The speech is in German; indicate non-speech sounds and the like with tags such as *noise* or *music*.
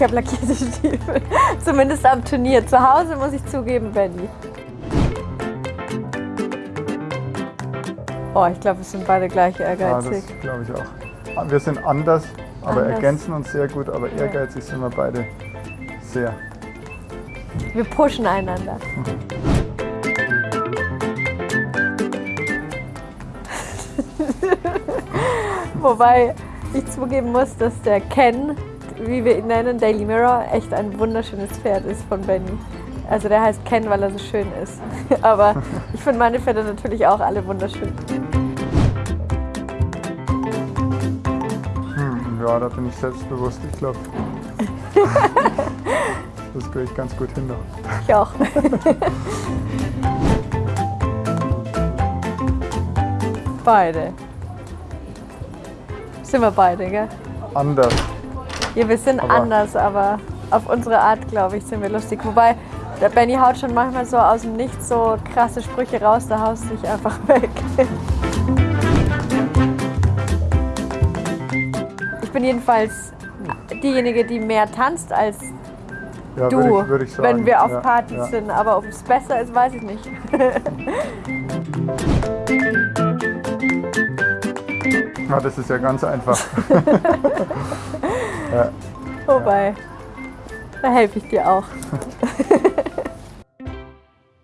Ich habe lackierte Stiefel. *laughs* Zumindest am Turnier. Zu Hause muss ich zugeben, Benny. Oh, ich glaube, wir sind beide gleich Ja, ehrgeizig. das glaube ich auch. Wir sind anders, aber Anders. ergänzen uns sehr gut, aber ehrgeizig sind wir beide sehr. Wir pushen einander. *laughs* Wobei ich zugeben muss, dass der Ken, wie wir ihn nennen, Daily Mirror, echt ein wunderschönes Pferd ist von Benny. Also der heißt Ken, weil er so schön ist. *laughs* Aber ich finde meine Pferde natürlich auch alle wunderschön. Hm, ja, da bin ich selbstbewusst, ich glaube. *laughs* das kriege ich ganz gut hin. noch. Ich auch. *laughs* beide. Sind wir beide, gell? Anders. Ja, wir sind Aber- anders, aber auf unsere Art, glaube ich, sind wir lustig. Wobei, der Benny haut schon manchmal so aus dem Nichts so krasse Sprüche raus, da haust du dich einfach *laughs* weg. Ich bin jedenfalls diejenige, die mehr tanzt als Ja, du, würde ich, würde ich wenn wir auf ja, Partys ja. sind. Aber ob es besser ist, weiß ich nicht. *laughs* Ja, das ist ja ganz einfach. *laughs* ja. Wobei, da helfe ich dir auch. *laughs*